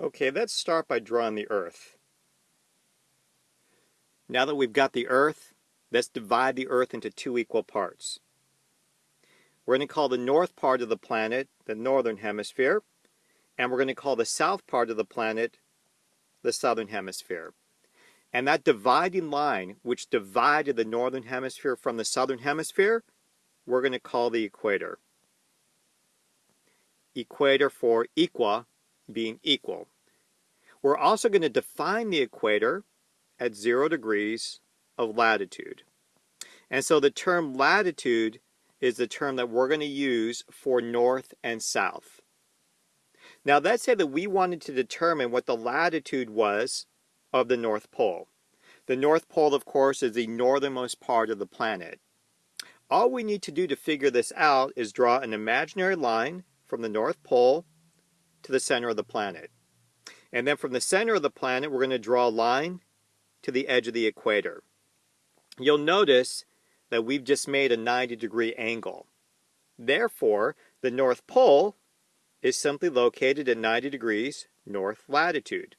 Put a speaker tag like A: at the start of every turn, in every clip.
A: Okay, let's start by drawing the Earth. Now that we've got the Earth, let's divide the Earth into two equal parts. We're going to call the north part of the planet the northern hemisphere, and we're going to call the south part of the planet the southern hemisphere. And that dividing line, which divided the northern hemisphere from the southern hemisphere, we're going to call the equator. Equator for equa being equal. We're also going to define the equator at zero degrees of latitude. And so the term latitude is the term that we're going to use for north and south. Now let's say that we wanted to determine what the latitude was of the North Pole. The North Pole, of course, is the northernmost part of the planet. All we need to do to figure this out is draw an imaginary line from the North Pole to the center of the planet. And then from the center of the planet, we're going to draw a line to the edge of the equator. You'll notice that we've just made a 90 degree angle. Therefore, the North Pole is simply located at 90 degrees north latitude.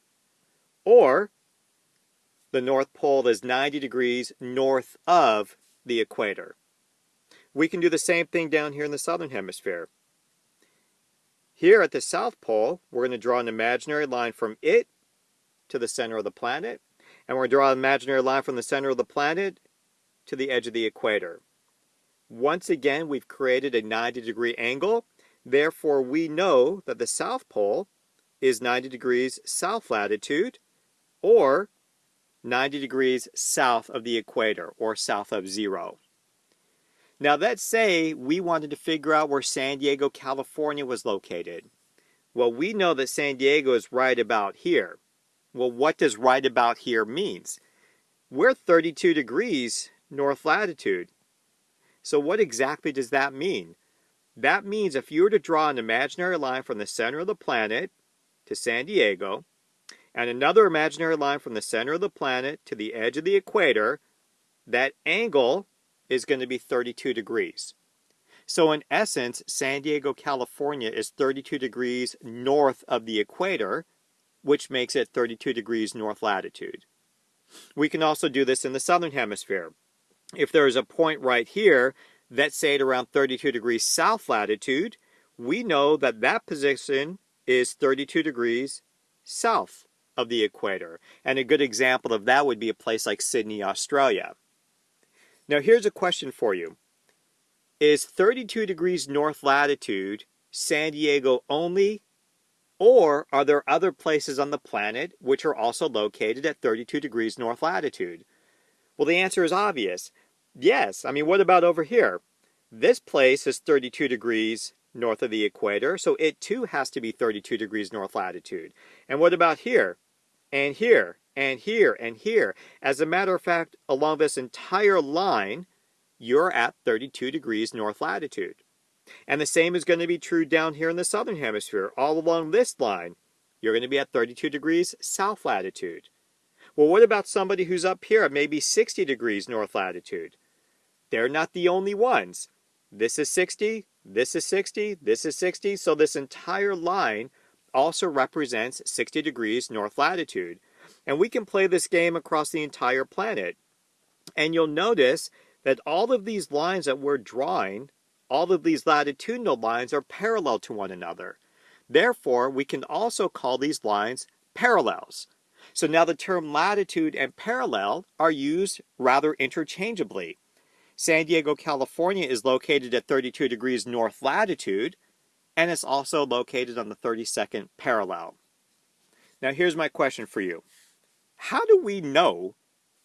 A: Or, the North Pole is 90 degrees north of the equator. We can do the same thing down here in the southern hemisphere. Here at the South Pole, we're going to draw an imaginary line from it to the center of the planet. And we're going to draw an imaginary line from the center of the planet to the edge of the equator. Once again, we've created a 90 degree angle. Therefore, we know that the South Pole is 90 degrees south latitude or 90 degrees south of the equator or south of zero. Now let's say we wanted to figure out where San Diego, California was located. Well, we know that San Diego is right about here. Well, what does right about here means? We're 32 degrees north latitude. So what exactly does that mean? That means if you were to draw an imaginary line from the center of the planet to San Diego, and another imaginary line from the center of the planet to the edge of the equator, that angle is going to be 32 degrees. So in essence, San Diego, California is 32 degrees north of the equator, which makes it 32 degrees north latitude. We can also do this in the southern hemisphere. If there is a point right here that's say at around 32 degrees south latitude, we know that that position is 32 degrees south of the equator. And a good example of that would be a place like Sydney, Australia. Now here's a question for you. Is 32 degrees north latitude San Diego only? Or are there other places on the planet which are also located at 32 degrees north latitude? Well, the answer is obvious. Yes. I mean, what about over here? This place is 32 degrees north of the equator, so it too has to be 32 degrees north latitude. And what about here? And here? And here and here. As a matter of fact, along this entire line, you're at 32 degrees north latitude. And the same is going to be true down here in the southern hemisphere. All along this line, you're going to be at 32 degrees south latitude. Well, what about somebody who's up here at maybe 60 degrees north latitude? They're not the only ones. This is 60, this is 60, this is 60, so this entire line also represents 60 degrees north latitude. And we can play this game across the entire planet. And you'll notice that all of these lines that we're drawing, all of these latitudinal lines are parallel to one another. Therefore, we can also call these lines parallels. So now the term latitude and parallel are used rather interchangeably. San Diego, California is located at 32 degrees north latitude, and it's also located on the 32nd parallel. Now here's my question for you. How do we know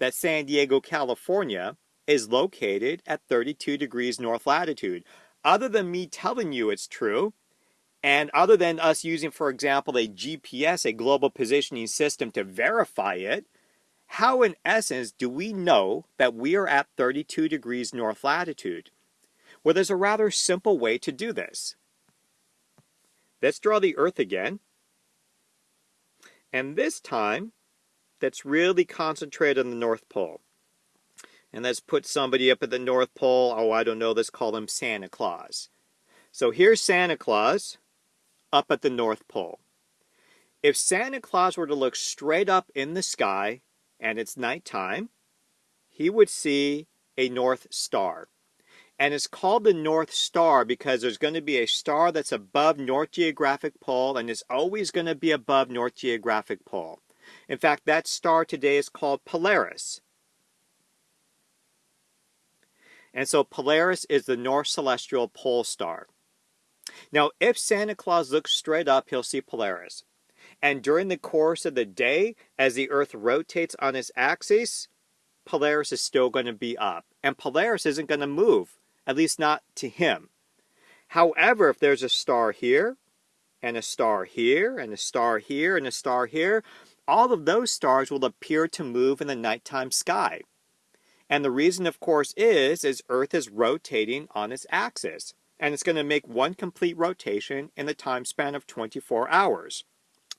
A: that San Diego, California is located at 32 degrees north latitude? Other than me telling you it's true, and other than us using, for example, a GPS, a global positioning system to verify it, how in essence do we know that we are at 32 degrees north latitude? Well, there's a rather simple way to do this. Let's draw the Earth again. And this time, that's really concentrated on the North Pole. And let's put somebody up at the North Pole. Oh, I don't know. Let's call him Santa Claus. So here's Santa Claus up at the North Pole. if Santa Claus were to look straight up in the sky and it's nighttime, he would see a North Star. And it's called the North Star because there's going to be a star that's above North Geographic Pole and is always going to be above North Geographic Pole. In fact, that star today is called Polaris. And so Polaris is the North Celestial Pole Star. Now, if Santa Claus looks straight up, he'll see Polaris. And during the course of the day, as the Earth rotates on its axis, Polaris is still going to be up. And Polaris isn't going to move, at least not to him. However, if there's a star here, and a star here, and a star here, and a star here, all of those stars will appear to move in the nighttime sky. And the reason, of course, is, is Earth is rotating on its axis. And it's going to make one complete rotation in the time span of 24 hours.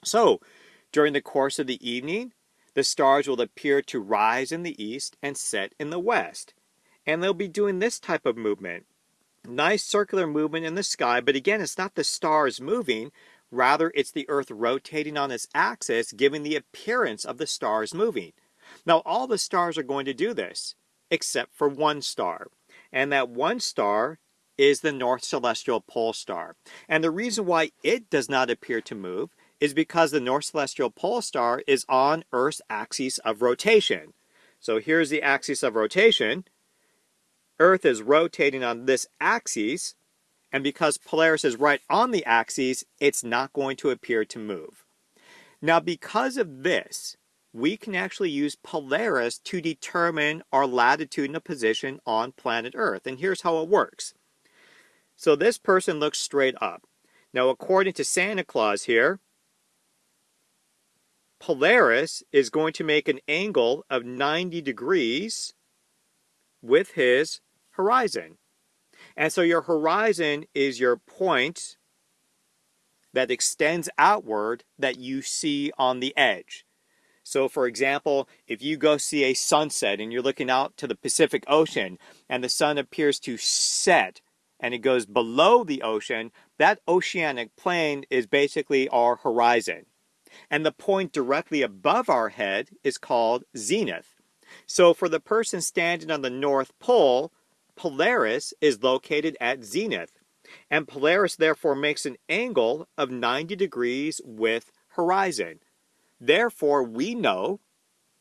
A: So, during the course of the evening, the stars will appear to rise in the east and set in the west. And they'll be doing this type of movement. Nice circular movement in the sky, but again, it's not the stars moving, rather it's the Earth rotating on its axis, giving the appearance of the stars moving. Now, all the stars are going to do this, except for one star. And that one star is the North Celestial Pole Star. And the reason why it does not appear to move is because the North Celestial Pole Star is on Earth's axis of rotation. So here's the axis of rotation. Earth is rotating on this axis, and because Polaris is right on the axis, it's not going to appear to move. Now, because of this, we can actually use Polaris to determine our latitudinal position on planet Earth. And here's how it works. So this person looks straight up. Now, according to Santa Claus here, Polaris is going to make an angle of 90 degrees with his horizon. And so your horizon is your point that extends outward that you see on the edge. So, for example, if you go see a sunset and you're looking out to the Pacific Ocean and the sun appears to set and it goes below the ocean, that oceanic plane is basically our horizon and the point directly above our head is called zenith. So for the person standing on the North Pole, Polaris is located at zenith, and Polaris therefore makes an angle of 90 degrees with horizon. Therefore, we know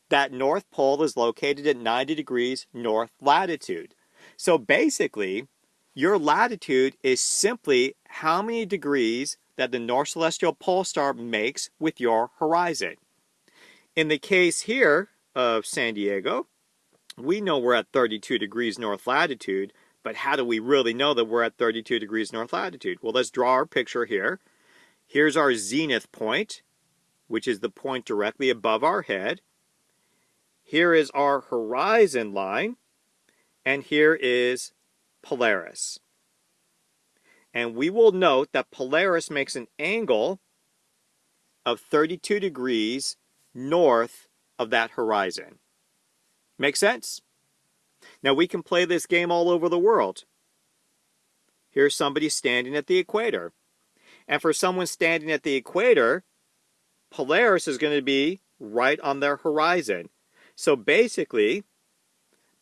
A: that North Pole is located at 90 degrees north latitude. So basically, your latitude is simply how many degrees that the North Celestial Pole Star makes with your horizon. In the case here of San Diego, we know we're at 32 degrees north latitude, but how do we really know that we're at 32 degrees north latitude? Well, let's draw our picture here. Here's our zenith point, which is the point directly above our head. Here is our horizon line, and here is Polaris and we will note that Polaris makes an angle of 32 degrees north of that horizon. Make sense? Now we can play this game all over the world. Here's somebody standing at the equator. And for someone standing at the equator, Polaris is going to be right on their horizon. So basically,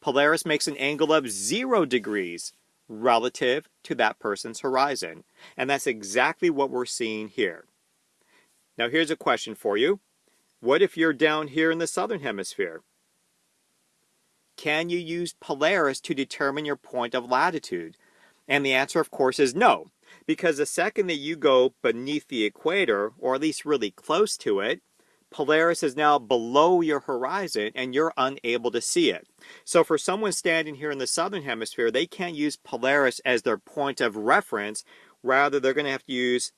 A: Polaris makes an angle of zero degrees relative to that person's horizon. And that's exactly what we're seeing here. Now here's a question for you. What if you're down here in the southern hemisphere? Can you use Polaris to determine your point of latitude? And the answer, of course, is no. Because the second that you go beneath the equator, or at least really close to it, Polaris is now below your horizon and you're unable to see it. So for someone standing here in the southern hemisphere, they can't use Polaris as their point of reference. Rather, they're going to have to use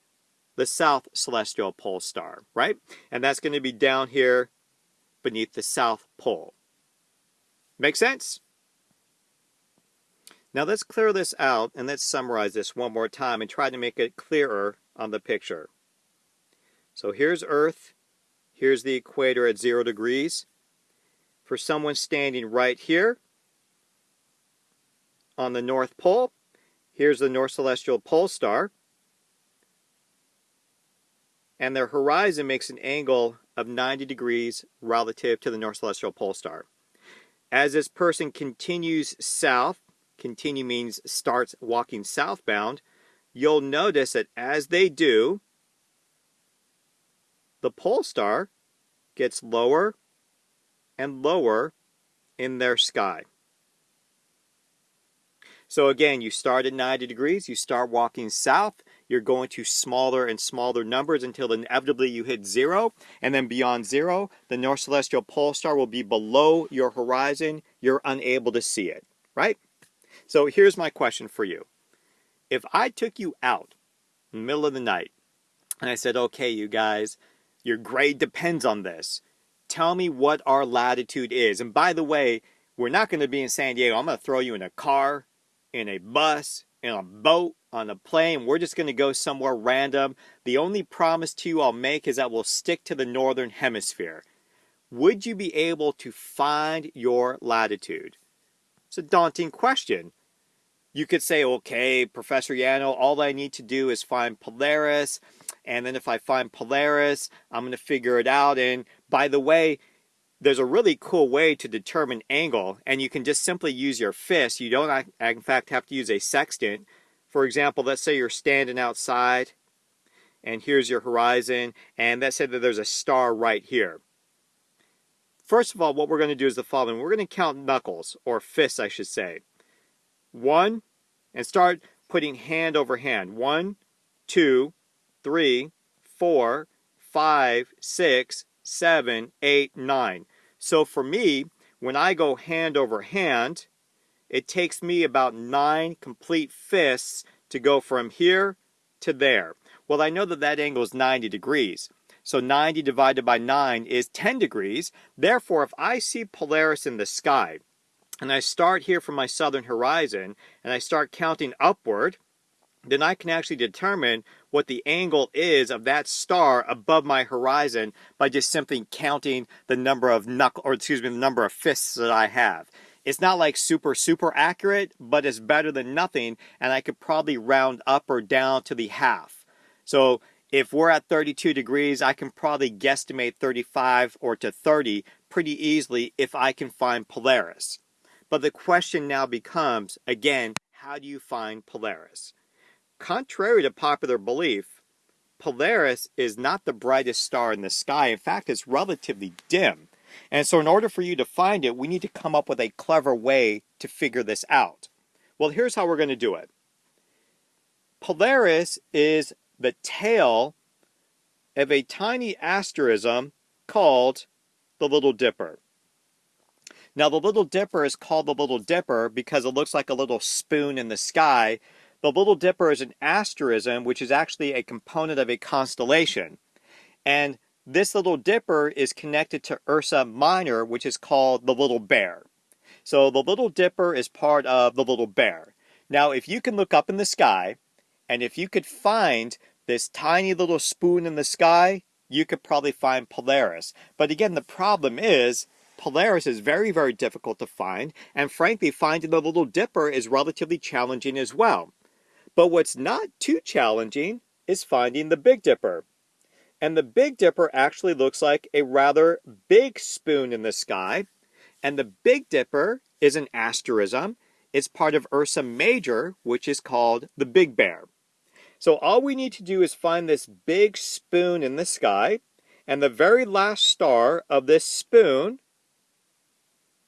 A: the south celestial pole star, right? And that's going to be down here beneath the south pole. Make sense? Now let's clear this out and let's summarize this one more time and try to make it clearer on the picture. So here's Earth, Here's the equator at zero degrees. For someone standing right here on the North Pole, here's the North Celestial Pole Star. and their horizon makes an angle of 90 degrees relative to the North Celestial Pole Star. As this person continues south, continue means starts walking southbound, you'll notice that as they do, the pole star gets lower and lower in their sky. So again, you start at 90 degrees, you start walking south, you're going to smaller and smaller numbers until inevitably you hit zero. And then beyond zero, the North Celestial Pole Star will be below your horizon. You're unable to see it, right? So here's my question for you. If I took you out in the middle of the night and I said, okay, you guys, your grade depends on this. Tell me what our latitude is. And by the way, we're not going to be in San Diego. I'm going to throw you in a car, in a bus, in a boat, on a plane. We're just going to go somewhere random. The only promise to you I'll make is that we'll stick to the northern hemisphere. Would you be able to find your latitude? It's a daunting question. You could say, okay, Professor Yano, all I need to do is find Polaris. And then if I find Polaris, I'm going to figure it out. And by the way, there's a really cool way to determine angle, and you can just simply use your fist. You don't, in fact, have to use a sextant. For example, let's say you're standing outside, and here's your horizon, and let's say that there's a star right here. First of all, what we're going to do is the following. We're going to count knuckles, or fists, I should say. One, and start putting hand over hand. One, two, three, four, five, six, seven, eight, nine. So for me, when I go hand over hand, it takes me about nine complete fists to go from here to there. Well, I know that that angle is 90 degrees. So 90 divided by 9 is 10 degrees. Therefore, if I see Polaris in the sky, and I start here from my southern horizon, and I start counting upward, then I can actually determine what the angle is of that star above my horizon by just simply counting the number of knuckle, or excuse me, the number of fists that I have. It's not like super, super accurate, but it's better than nothing, and I could probably round up or down to the half. So if we're at 32 degrees, I can probably guesstimate 35 or to 30 pretty easily if I can find Polaris. But the question now becomes, again, how do you find Polaris? Contrary to popular belief, Polaris is not the brightest star in the sky. In fact, it's relatively dim. And so in order for you to find it, we need to come up with a clever way to figure this out. Well, here's how we're going to do it. Polaris is the tail of a tiny asterism called the Little Dipper. Now, the Little Dipper is called the Little Dipper because it looks like a little spoon in the sky the Little Dipper is an asterism, which is actually a component of a constellation. And this Little Dipper is connected to Ursa Minor, which is called the Little Bear. So the Little Dipper is part of the Little Bear. Now, if you can look up in the sky, and if you could find this tiny little spoon in the sky, you could probably find Polaris. But again, the problem is Polaris is very, very difficult to find, and frankly, finding the Little Dipper is relatively challenging as well. But what's not too challenging is finding the Big Dipper. And the Big Dipper actually looks like a rather big spoon in the sky. And the Big Dipper is an asterism. It's part of Ursa Major, which is called the Big Bear. So all we need to do is find this big spoon in the sky. And the very last star of this spoon,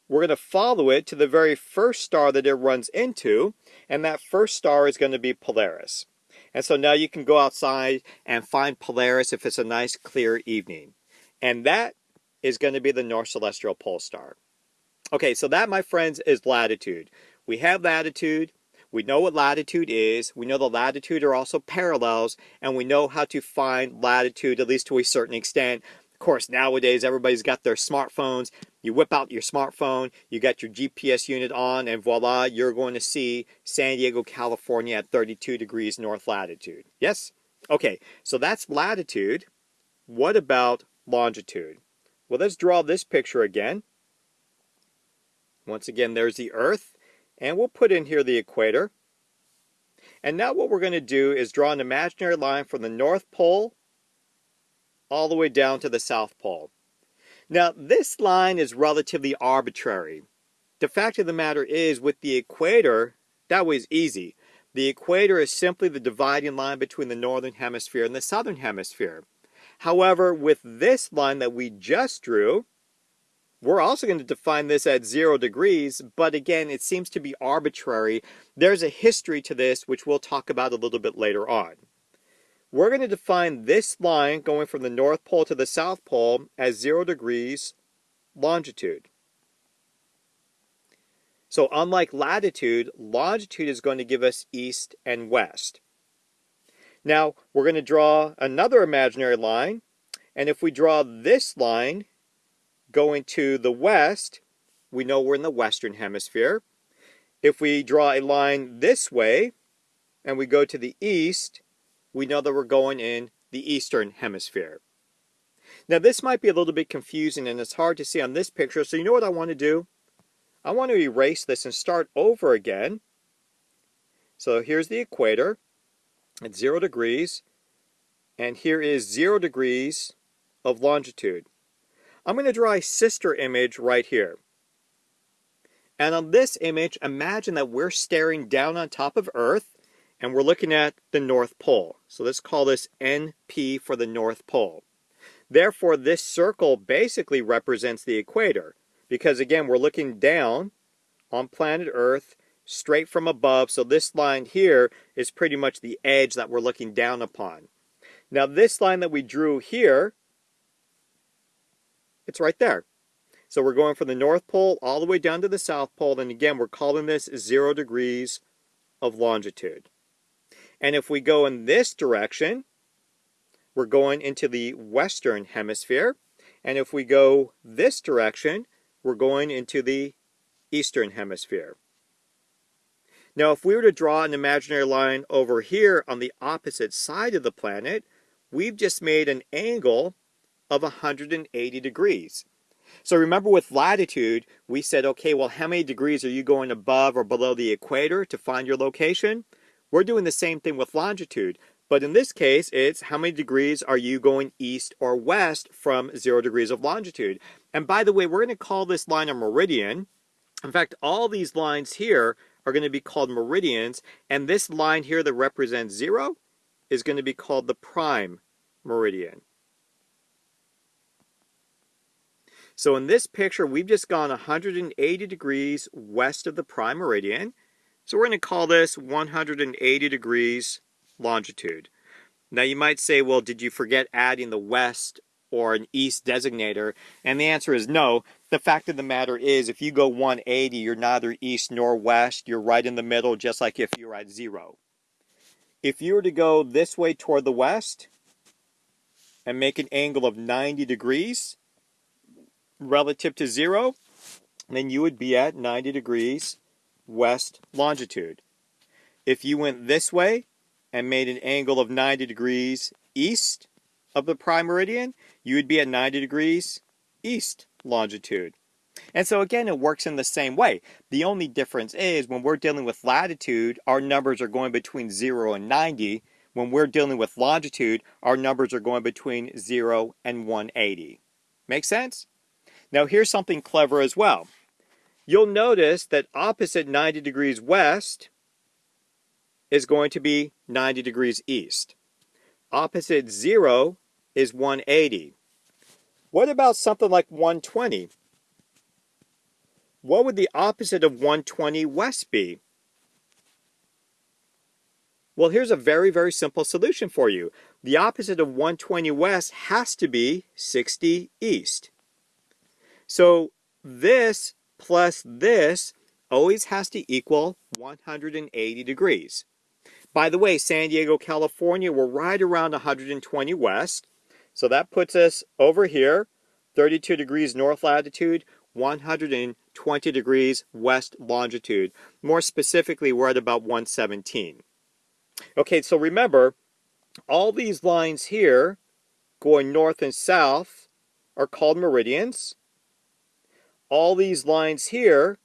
A: we're going to follow it to the very first star that it runs into and that first star is going to be Polaris. And so now you can go outside and find Polaris if it's a nice clear evening. And that is going to be the North Celestial Pole Star. Okay, so that, my friends, is latitude. We have latitude. We know what latitude is. We know the latitude are also parallels, and we know how to find latitude, at least to a certain extent. Of course, nowadays everybody's got their smartphones. You whip out your smartphone, you got your GPS unit on, and voila, you're going to see San Diego, California at 32 degrees north latitude. Yes? Okay, so that's latitude. What about longitude? Well, let's draw this picture again. Once again, there's the Earth, and we'll put in here the equator. And now what we're going to do is draw an imaginary line from the North Pole all the way down to the South Pole. Now, this line is relatively arbitrary. The fact of the matter is, with the equator, that was easy. The equator is simply the dividing line between the northern hemisphere and the southern hemisphere. However, with this line that we just drew, we're also going to define this at zero degrees, but again, it seems to be arbitrary. There's a history to this, which we'll talk about a little bit later on. We're going to define this line going from the North Pole to the South Pole as zero degrees longitude. So unlike latitude, longitude is going to give us east and west. Now, we're going to draw another imaginary line, and if we draw this line going to the west, we know we're in the western hemisphere. If we draw a line this way, and we go to the east, we know that we're going in the eastern hemisphere. Now this might be a little bit confusing and it's hard to see on this picture, so you know what I want to do? I want to erase this and start over again. So here's the equator at zero degrees, and here is zero degrees of longitude. I'm going to draw a sister image right here. And on this image, imagine that we're staring down on top of Earth, and we're looking at the North Pole. So let's call this NP for the North Pole. Therefore, this circle basically represents the equator because again, we're looking down on planet Earth straight from above. So this line here is pretty much the edge that we're looking down upon. Now this line that we drew here, it's right there. So we're going from the North Pole all the way down to the South Pole. And again, we're calling this zero degrees of longitude. And if we go in this direction, we're going into the Western Hemisphere. And if we go this direction, we're going into the eastern hemisphere. Now, if we were to draw an imaginary line over here on the opposite side of the planet, we've just made an angle of 180 degrees. So remember with latitude, we said, okay, well, how many degrees are you going above or below the equator to find your location? We're doing the same thing with longitude. But in this case, it's how many degrees are you going east or west from zero degrees of longitude. And by the way, we're going to call this line a meridian. In fact, all these lines here are going to be called meridians. And this line here that represents zero is going to be called the prime meridian. So in this picture, we've just gone 180 degrees west of the prime meridian. So we're going to call this 180 degrees longitude. Now you might say, well, did you forget adding the west or an east designator? And the answer is no. The fact of the matter is, if you go 180, you're neither east nor west. You're right in the middle, just like if you were at zero. If you were to go this way toward the west and make an angle of 90 degrees relative to zero, then you would be at 90 degrees west longitude. If you went this way and made an angle of 90 degrees east of the prime meridian, you would be at 90 degrees east longitude. And so again, it works in the same way. The only difference is when we're dealing with latitude, our numbers are going between 0 and 90. When we're dealing with longitude, our numbers are going between 0 and 180. Make sense? Now here's something clever as well. You'll notice that opposite 90 degrees west is going to be 90 degrees east. Opposite 0 is 180. What about something like 120? What would the opposite of 120 west be? Well, here's a very, very simple solution for you. The opposite of 120 west has to be 60 east. So this plus this always has to equal 180 degrees. By the way, San Diego, California, we're right around 120 west. So that puts us over here, 32 degrees north latitude, 120 degrees west longitude. More specifically, we're at about 117. Okay, so remember, all these lines here going north and south are called meridians. All these lines here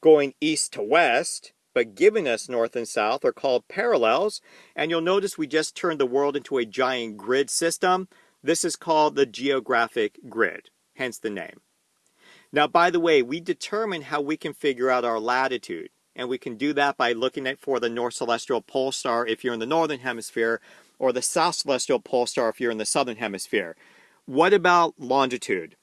A: going east to west but giving us north and south are called parallels. And you'll notice we just turned the world into a giant grid system. This is called the geographic grid, hence the name. Now, by the way, we determine how we can figure out our latitude. And we can do that by looking at for the North Celestial Pole Star if you're in the Northern Hemisphere, or the South Celestial Pole Star if you're in the Southern Hemisphere. What about longitude?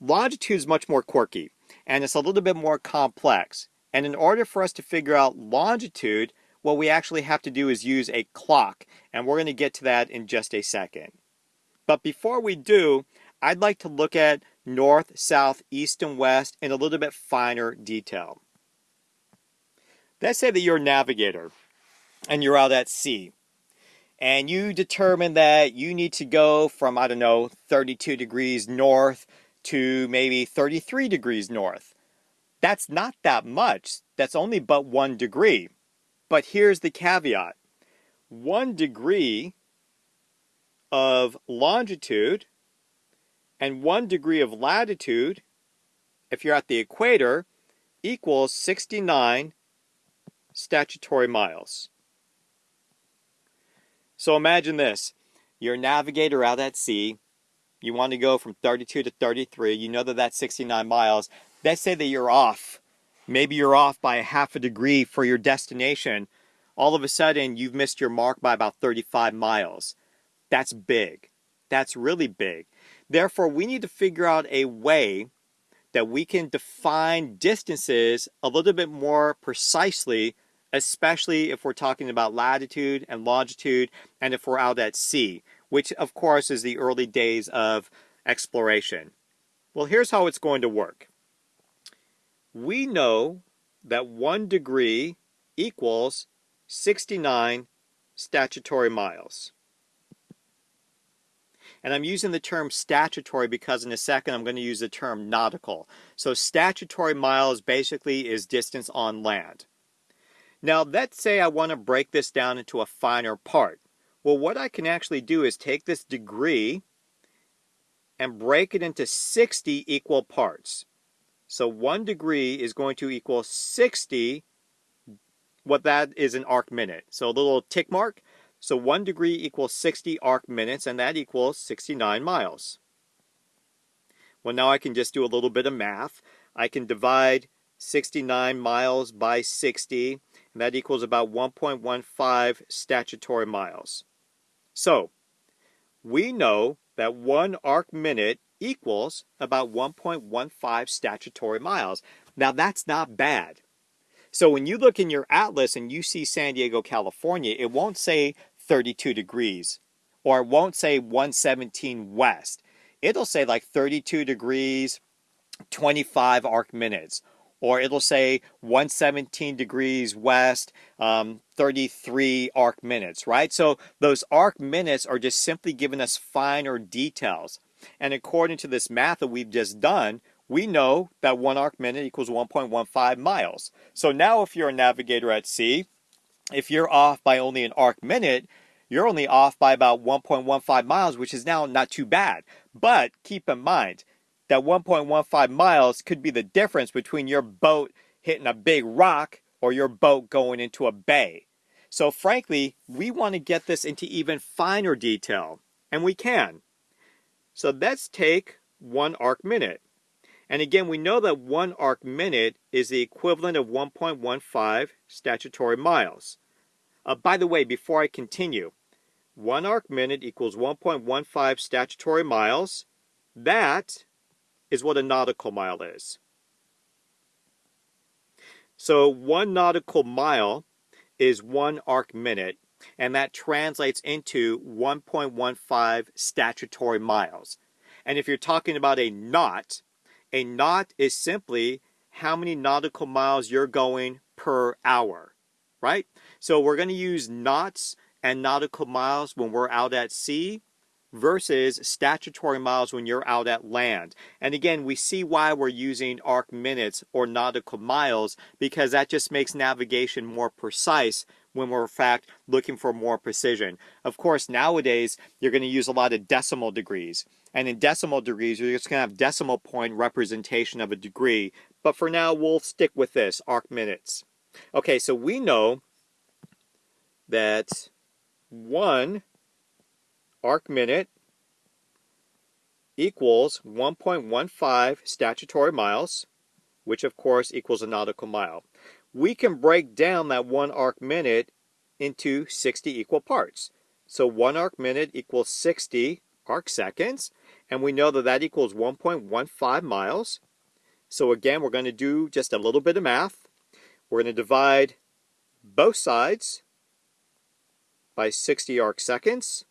A: Longitude is much more quirky, and it's a little bit more complex. And in order for us to figure out longitude, what we actually have to do is use a clock, and we're going to get to that in just a second. But before we do, I'd like to look at north, south, east, and west in a little bit finer detail. Let's say that you're a navigator and you're out at sea and you determine that you need to go from, I don't know, 32 degrees north to maybe 33 degrees north. That's not that much. That's only but one degree. But here's the caveat. One degree of longitude and one degree of latitude, if you're at the equator, equals 69 statutory miles. So imagine this. You're a navigator out at sea. You want to go from 32 to 33. You know that that's 69 miles. Let's say that you're off. Maybe you're off by a half a degree for your destination. All of a sudden, you've missed your mark by about 35 miles. That's big. That's really big. Therefore, we need to figure out a way that we can define distances a little bit more precisely, especially if we're talking about latitude and longitude and if we're out at sea, which of course is the early days of exploration. Well, here's how it's going to work. We know that one degree equals 69 statutory miles. And I'm using the term statutory because in a second I'm going to use the term nautical. So statutory miles basically is distance on land. Now let's say I want to break this down into a finer part. Well, what I can actually do is take this degree and break it into 60 equal parts. So one degree is going to equal 60, what that is an arc minute. So a little tick mark, so 1 degree equals 60 arc minutes, and that equals 69 miles. Well, now I can just do a little bit of math. I can divide 69 miles by 60, and that equals about 1.15 statutory miles. So, we know that one arc minute equals about 1.15 statutory miles. Now, that's not bad. So when you look in your atlas and you see San Diego, California, it won't say 32 degrees or it won't say 117 west. It'll say like 32 degrees, 25 arc minutes. Or it'll say 117 degrees west, um, 33 arc minutes, right? So those arc minutes are just simply giving us finer details. And according to this math that we've just done, we know that one arc minute equals 1.15 miles. So now if you're a navigator at sea, if you're off by only an arc minute, you're only off by about 1.15 miles, which is now not too bad. But keep in mind that 1.15 miles could be the difference between your boat hitting a big rock or your boat going into a bay. So frankly, we want to get this into even finer detail, and we can. So let's take one arc minute. And again, we know that one arc minute is the equivalent of 1.15 statutory miles. Uh, by the way, before I continue, one arc minute equals 1.15 statutory miles. That is what a nautical mile is. So one nautical mile is one arc minute, and that translates into 1.15 statutory miles. And if you're talking about a knot, a knot is simply how many nautical miles you're going per hour, right? So we're going to use knots and nautical miles when we're out at sea versus statutory miles when you're out at land. And again, we see why we're using arc minutes or nautical miles because that just makes navigation more precise when we're in fact looking for more precision. Of course, nowadays you're going to use a lot of decimal degrees. And in decimal degrees, you're just going to have decimal point representation of a degree. But for now, we'll stick with this, arc minutes. Okay, so we know that one arc minute equals 1.15 statutory miles, which of course equals a nautical mile. We can break down that one arc minute into 60 equal parts. So one arc minute equals 60 arc seconds, and we know that that equals 1.15 miles. So again, we're going to do just a little bit of math. We're going to divide both sides by 60 arc seconds.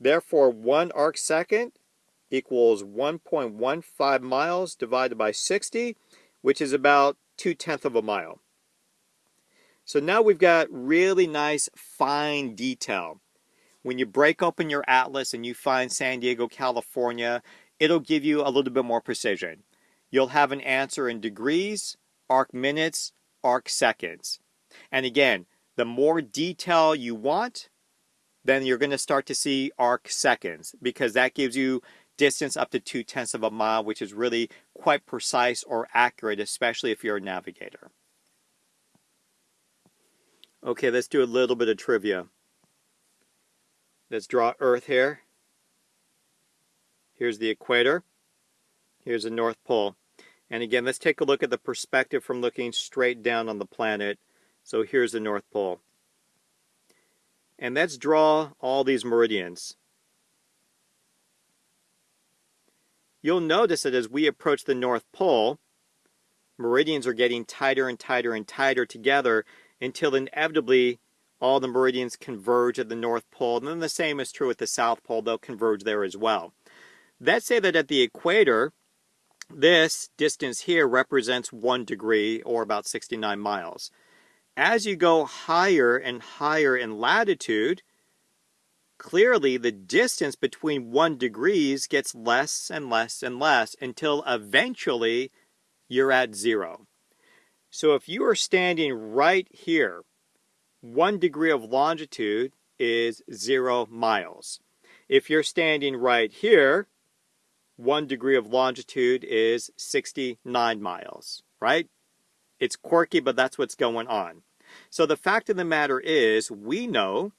A: Therefore, one arc second equals 1.15 miles divided by 60, which is about 2 tenths of a mile. So now we've got really nice fine detail. When you break open your atlas and you find San Diego, California, it'll give you a little bit more precision. You'll have an answer in degrees, arc minutes, arc seconds. And again, the more detail you want, then you're going to start to see arc seconds because that gives you distance up to two tenths of a mile, which is really quite precise or accurate, especially if you're a navigator. Okay, let's do a little bit of trivia. Let's draw Earth here. Here's the equator. Here's the North Pole. And again, let's take a look at the perspective from looking straight down on the planet. So here's the North Pole. And let's draw all these meridians. You'll notice that as we approach the North Pole, meridians are getting tighter and tighter and tighter together until inevitably all the meridians converge at the North Pole. And then the same is true at the South Pole, they'll converge there as well. Let's say that at the equator, this distance here represents one degree or about 69 miles. As you go higher and higher in latitude, clearly the distance between one degrees gets less and less and less until eventually you're at zero. So if you are standing right here, one degree of longitude is zero miles. If you're standing right here, one degree of longitude is 69 miles, right? It's quirky, but that's what's going on. So the fact of the matter is, we know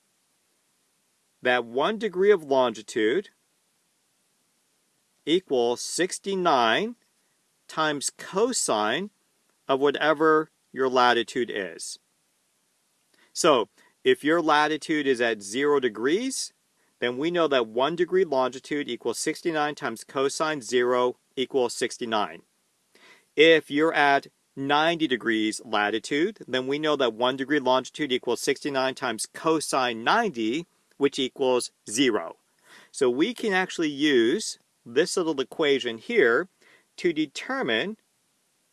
A: that one degree of longitude equals 69 times cosine of whatever your latitude is. So if your latitude is at zero degrees, then we know that one degree longitude equals 69 times cosine zero equals 69. If you're at 90 degrees latitude, then we know that 1 degree longitude equals 69 times cosine 90, which equals 0. So we can actually use this little equation here to determine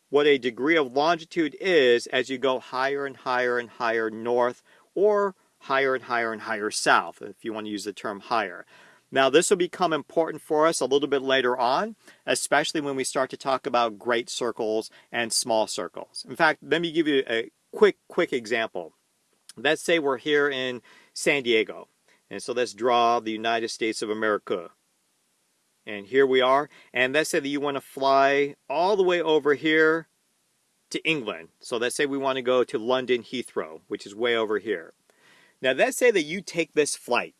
A: what a degree of longitude is as you go higher and higher and higher north or higher and higher and higher south, if you want to use the term higher. Now, this will become important for us a little bit later on, especially when we start to talk about great circles and small circles. In fact, let me give you a quick, quick example. Let's say we're here in San Diego. And so let's draw the United States of America. And here we are. And let's say that you want to fly all the way over here to England. So let's say we want to go to London Heathrow, which is way over here. Now let's say that you take this flight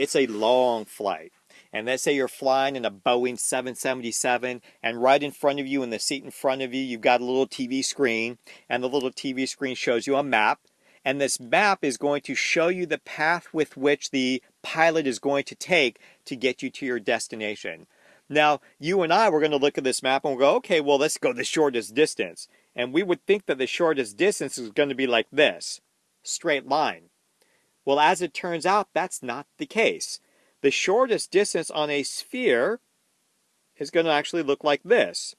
A: it's a long flight. And let's say you're flying in a Boeing 777, and right in front of you, in the seat in front of you, you've got a little TV screen, and the little TV screen shows you a map. And this map is going to show you the path with which the pilot is going to take to get you to your destination. Now, you and I, we're going to look at this map and we'll go, okay, well, let's go the shortest distance. And we would think that the shortest distance is going to be like this straight line. Well, as it turns out, that's not the case. The shortest distance on a sphere is going to actually look like this.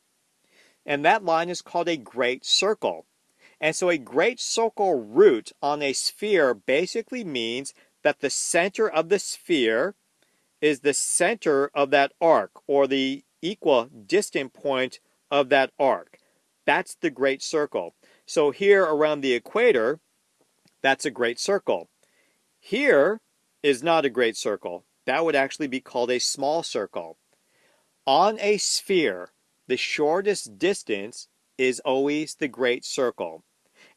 A: And that line is called a great circle. And so a great circle route on a sphere basically means that the center of the sphere is the center of that arc or the equidistant point of that arc. That's the great circle. So here around the equator, that's a great circle. Here is not a great circle. That would actually be called a small circle. On a sphere, the shortest distance is always the great circle.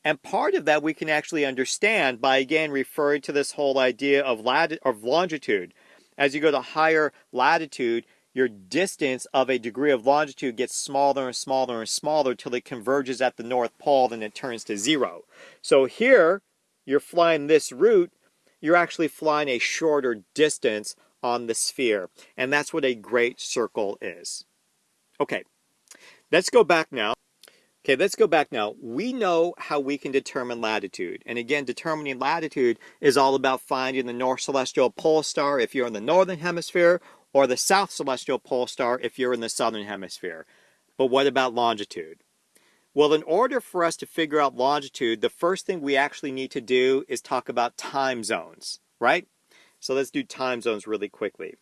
A: And part of that we can actually understand by again referring to this whole idea of, lat- of longitude. As you go to higher latitude, your distance of a degree of longitude gets smaller and smaller and smaller until it converges at the North Pole, then it turns to zero. So here, you're flying this route, you're actually flying a shorter distance on the sphere. And that's what a great circle is. Okay, let's go back now. Okay, let's go back now. We know how we can determine latitude. And again, determining latitude is all about finding the North Celestial Pole Star if you're in the Northern Hemisphere or the South Celestial Pole Star if you're in the Southern Hemisphere. But what about longitude? Well, in order for us to figure out longitude, the first thing we actually need to do is talk about time zones, right? So let's do time zones really quickly.